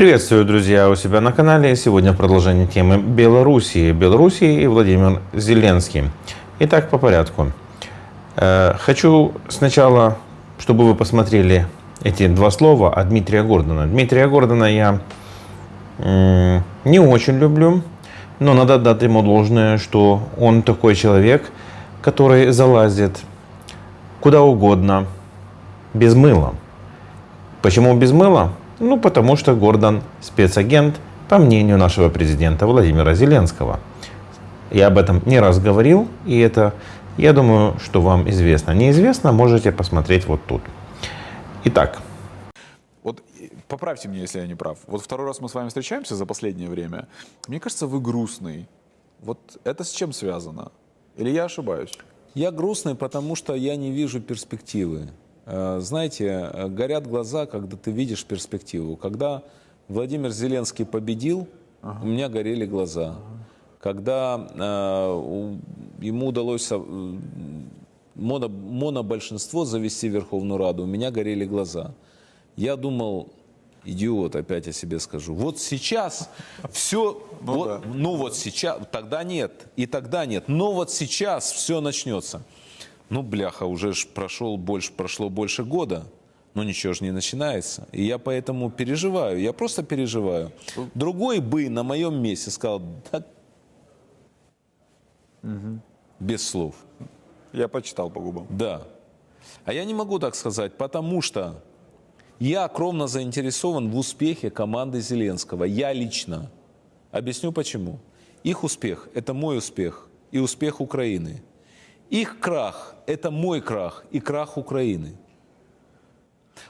Приветствую, друзья, у себя на канале. Сегодня продолжение темы Белоруссии. Белоруссии и Владимир Зеленский. Итак, по порядку. Э, хочу сначала, чтобы вы посмотрели эти два слова от Дмитрия Гордона. Дмитрия Гордона я не очень люблю, но надо дать ему должное, что он такой человек, который залазит куда угодно без мыла. Почему без мыла? Ну, потому что Гордон спецагент, по мнению нашего президента Владимира Зеленского. Я об этом не раз говорил, и это, я думаю, что вам известно. Неизвестно, можете посмотреть вот тут. Итак. Вот поправьте меня, если я не прав. Вот второй раз мы с вами встречаемся за последнее время. Мне кажется, вы грустный. Вот это с чем связано? Или я ошибаюсь? Я грустный, потому что я не вижу перспективы. Э, знаете, э, горят глаза, когда ты видишь перспективу. Когда Владимир Зеленский победил, ага. у меня горели глаза. Ага. Когда э, ему удалось э, моно, монобольшинство завести в Верховную Раду, у меня горели глаза. Я думал, идиот, опять о себе скажу. Вот сейчас все, ну, вот, да. ну вот сейчас, тогда нет, и тогда нет, но вот сейчас все начнется. Ну, бляха, уже ж прошел больше, прошло больше года, но ничего же не начинается. И я поэтому переживаю, я просто переживаю. Другой бы на моем месте сказал, да, угу. без слов. Я почитал по губам. Да. А я не могу так сказать, потому что я кровно заинтересован в успехе команды Зеленского. Я лично. Объясню почему. Их успех – это мой успех и успех Украины. Их крах – это мой крах и крах Украины.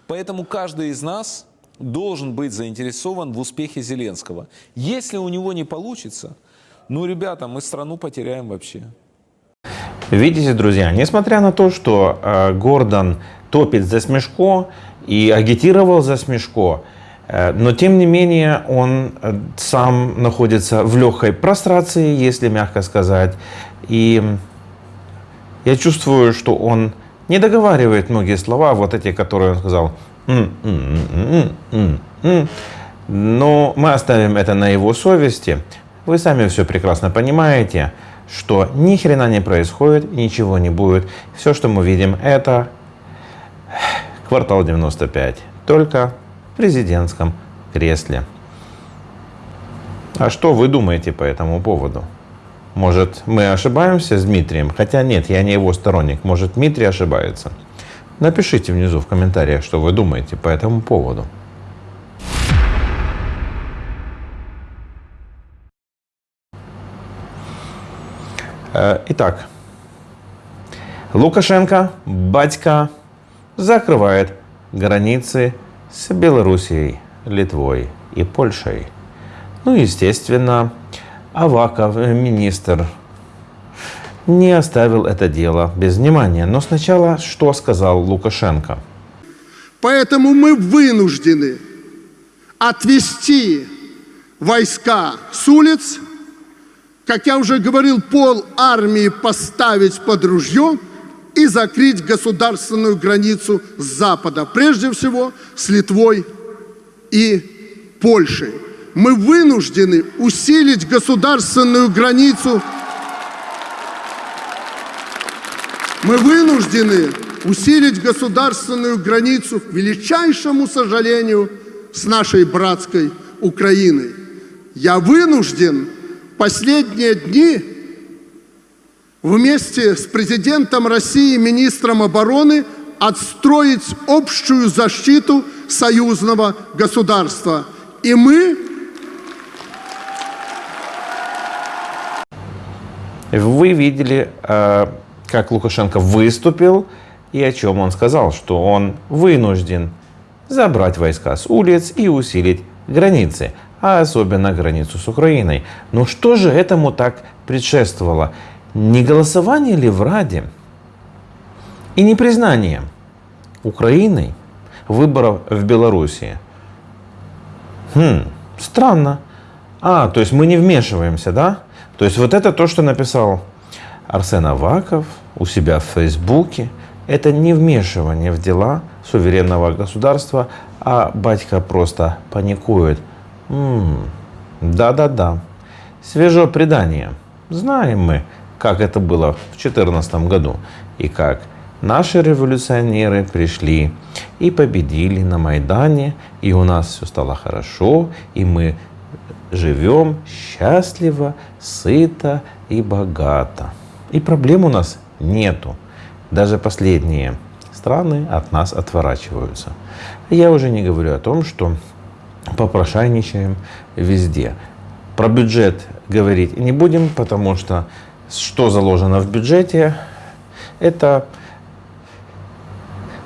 Поэтому каждый из нас должен быть заинтересован в успехе Зеленского. Если у него не получится, ну, ребята, мы страну потеряем вообще. Видите, друзья, несмотря на то, что э, Гордон топит за Смешко и агитировал за Смешко, э, но тем не менее он э, сам находится в легкой прострации, если мягко сказать. И я чувствую, что он не договаривает многие слова, вот эти, которые он сказал. Но мы оставим это на его совести. Вы сами все прекрасно понимаете, что ни хрена не происходит, ничего не будет. Все, что мы видим, это квартал 95, только в президентском кресле. А что вы думаете по этому поводу? Может, мы ошибаемся с Дмитрием? Хотя нет, я не его сторонник. Может, Дмитрий ошибается? Напишите внизу в комментариях, что вы думаете по этому поводу. Э, итак, Лукашенко, батька, закрывает границы с Белоруссией, Литвой и Польшей. Ну, естественно, Аваков, э, министр, не оставил это дело без внимания. Но сначала что сказал Лукашенко? Поэтому мы вынуждены отвести войска с улиц, как я уже говорил, пол армии поставить под ружье и закрыть государственную границу с запада, прежде всего с Литвой и Польшей мы вынуждены усилить государственную границу. Мы вынуждены усилить государственную границу, к величайшему сожалению, с нашей братской Украиной. Я вынужден последние дни вместе с президентом России, министром обороны, отстроить общую защиту союзного государства. И мы Вы видели, э, как Лукашенко выступил и о чем он сказал, что он вынужден забрать войска с улиц и усилить границы, а особенно границу с Украиной. Но что же этому так предшествовало? Не голосование ли в Раде и не признание Украиной выборов в Белоруссии? Хм, странно. А, то есть мы не вмешиваемся, да? То есть вот это то, что написал Арсен Аваков у себя в Фейсбуке, это не вмешивание в дела суверенного государства, а батька просто паникует. М, Да-да-да. Свежее предание. Знаем мы, как это было в 2014 году и как наши революционеры пришли и победили на Майдане, и у нас все стало хорошо, и мы живем счастливо, сыто и богато. И проблем у нас нету. Даже последние страны от нас отворачиваются. Я уже не говорю о том, что попрошайничаем везде. Про бюджет говорить не будем, потому что что заложено в бюджете, это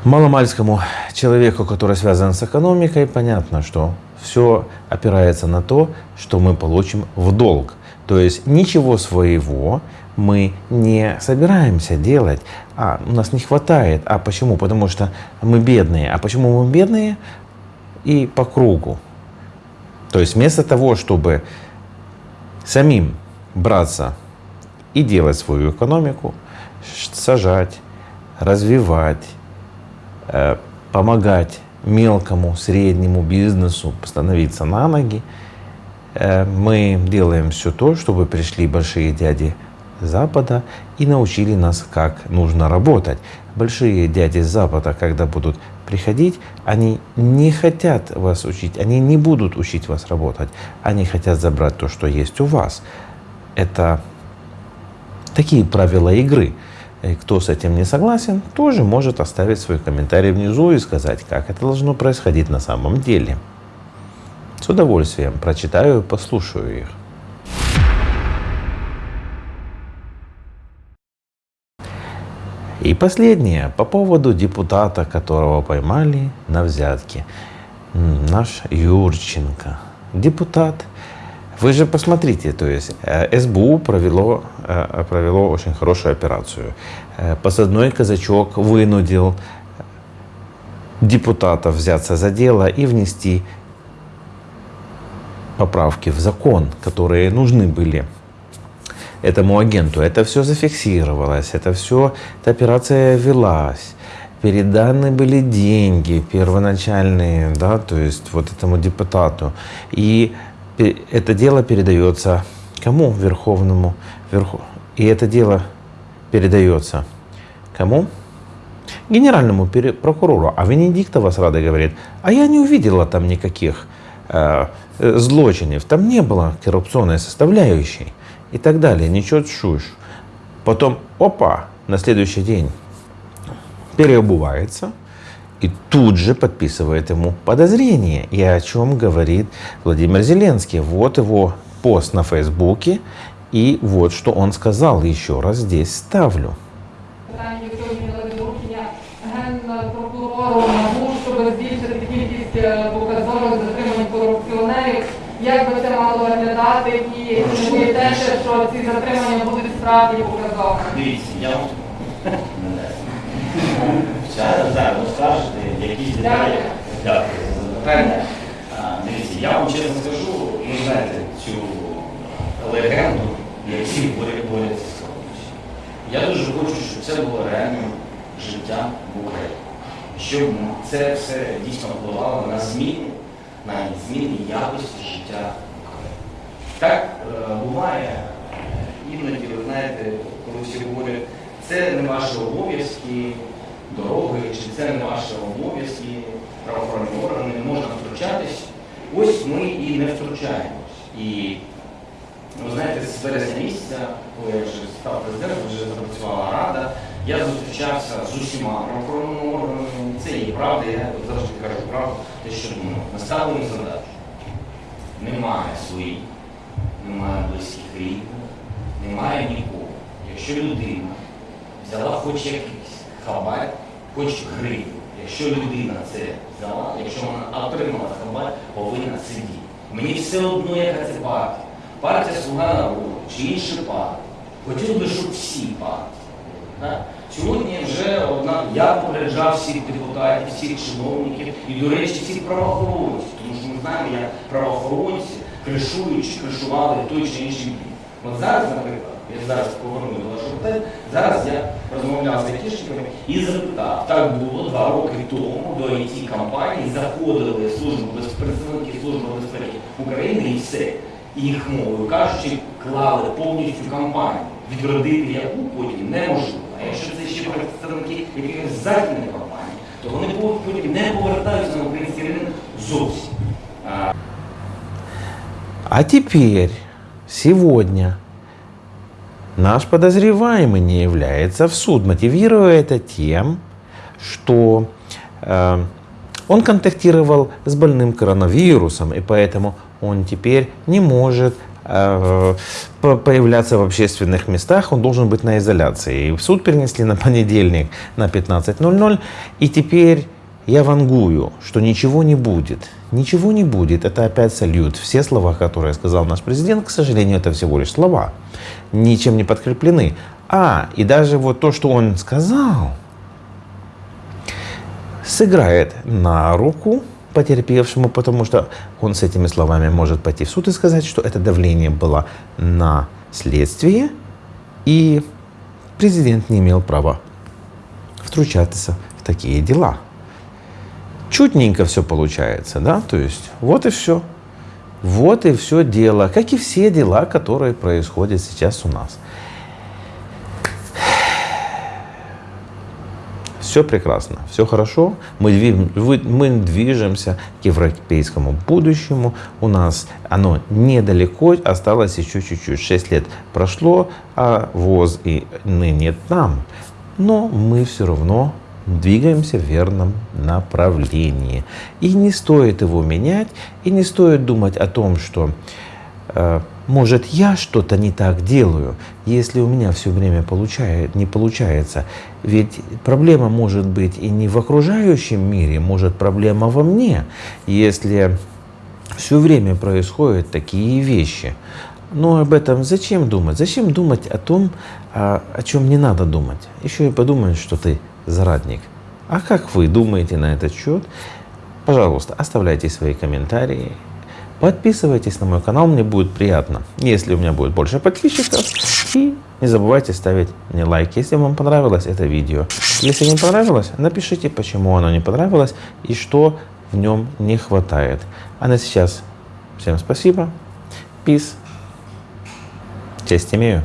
маломальскому человеку, который связан с экономикой, понятно, что все опирается на то, что мы получим в долг. То есть ничего своего мы не собираемся делать, а у нас не хватает. А почему? Потому что мы бедные. А почему мы бедные? И по кругу. То есть вместо того, чтобы самим браться и делать свою экономику, сажать, развивать, э, помогать мелкому, среднему бизнесу становиться на ноги, э, мы делаем все то, чтобы пришли большие дяди Запада и научили нас, как нужно работать. Большие дяди Запада, когда будут приходить, они не хотят вас учить, они не будут учить вас работать, они хотят забрать то, что есть у вас. Это такие правила игры. И кто с этим не согласен, тоже может оставить свой комментарий внизу и сказать, как это должно происходить на самом деле. С удовольствием прочитаю и послушаю их. И последнее, по поводу депутата, которого поймали на взятке. Наш Юрченко. Депутат. Вы же посмотрите, то есть э, СБУ провело, провело очень хорошую операцию. Э, Посадной казачок вынудил депутатов взяться за дело и внести поправки в закон, которые нужны были этому агенту. Это все зафиксировалось, это все, эта операция велась. Переданы были деньги первоначальные, да, то есть вот этому депутату. И это дело передается кому? Верховному. Верху... И это дело передается кому? Генеральному прокурору. А Венедиктова с Радой говорит, а я не увидела там никаких э, э, злочинов, там не было коррупционной составляющей и так далее, ничего чушь. Потом, опа, на следующий день переобувается и тут же подписывает ему подозрение. И о чем говорит Владимир Зеленский. Вот его пост на Фейсбуке и вот что он сказал. Еще раз здесь ставлю. питання, якщо ви змінили доручення генпрокурору НАБУ, щоб збільшити кількість е, показових затримань корупціонерів. Як би це мало виглядати і чи не боїтеся, що ці затримання будуть справді показовими? Дивіться, я вам зараз зараз розкажете якісь деталі. Дякую за запитання. А, Дивіться, я вам чесно скажу, ви знаєте цю легенду, які борють борються з корупцією. Я дуже хочу, щоб це було реальним життям в Україні. Щоб це все дійсно впливало на зміни, на зміни якості життя в Україні. Так е, буває е, іноді, ви знаєте, коли всі говорять, це не ваші обов'язки, дороги, чи це не ваші обов'язки, правоохоронні органи, не можна втручатись. Ось ми і не втручаємось. І ви знаєте, з вересня місяця, коли я вже став президентом, вже запрацювала рада, я зустрічався з усіма правоохоронними органами. Це є правда, я завжди кажу правду, те, що думаю. Наставлені задачу. Немає своїх, немає близьких рідних, немає нікого. Якщо людина взяла хоч якийсь хабар, хоч гривню, якщо людина це взяла, якщо вона отримала хабар, повинна сидіти. Мені все одно, яка це партія. Партія Слуга народу чи інші партії. Хотів би, щоб всі партії. Да? Сьогодні вже одна, я попереджав всіх депутатів, всіх чиновників і, до речі, всіх правоохоронців, тому що ми знаємо, як правоохоронці кришують кришували той чи інший бік. От зараз, наприклад, Я зараз поверну до вашого питання. Зараз я розмовляв з айтішниками і запитав, так було два роки тому до it компанії заходили служби представники служби безпеки України і все. Їх мовою кажучи, клали повністю компанію. Відродити яку потім неможливо. А якщо це ще представники якихось західних компаній, то вони потім не повертаються на український ринок зовсім. А теперь, сегодня, наш подозреваемый не является в суд, мотивируя это тем, что э, он контактировал с больным коронавирусом, и поэтому он теперь не может э, по- появляться в общественных местах, он должен быть на изоляции. И в суд перенесли на понедельник на 15.00, и теперь я вангую, что ничего не будет. Ничего не будет. Это опять сольют. Все слова, которые сказал наш президент, к сожалению, это всего лишь слова. Ничем не подкреплены. А, и даже вот то, что он сказал, сыграет на руку потерпевшему, потому что он с этими словами может пойти в суд и сказать, что это давление было на следствие, и президент не имел права втручаться в такие дела. Чутненько все получается, да, то есть вот и все. Вот и все дело, как и все дела, которые происходят сейчас у нас. Все прекрасно, все хорошо. Мы, вы- мы движемся к европейскому будущему. У нас оно недалеко, осталось еще чуть-чуть. Шесть лет прошло, а ВОЗ и ныне там. Но мы все равно двигаемся в верном направлении. И не стоит его менять, и не стоит думать о том, что э, может я что-то не так делаю, если у меня все время получает, не получается. Ведь проблема может быть и не в окружающем мире, может проблема во мне, если все время происходят такие вещи. Но об этом зачем думать? Зачем думать о том, а, о чем не надо думать? Еще и подумать, что ты зрадник. А как вы думаете на этот счет? Пожалуйста, оставляйте свои комментарии. Подписывайтесь на мой канал, мне будет приятно, если у меня будет больше подписчиков. И не забывайте ставить мне лайк, если вам понравилось это видео. Если не понравилось, напишите, почему оно не понравилось и что в нем не хватает. А на сейчас всем спасибо. Peace. Честь имею.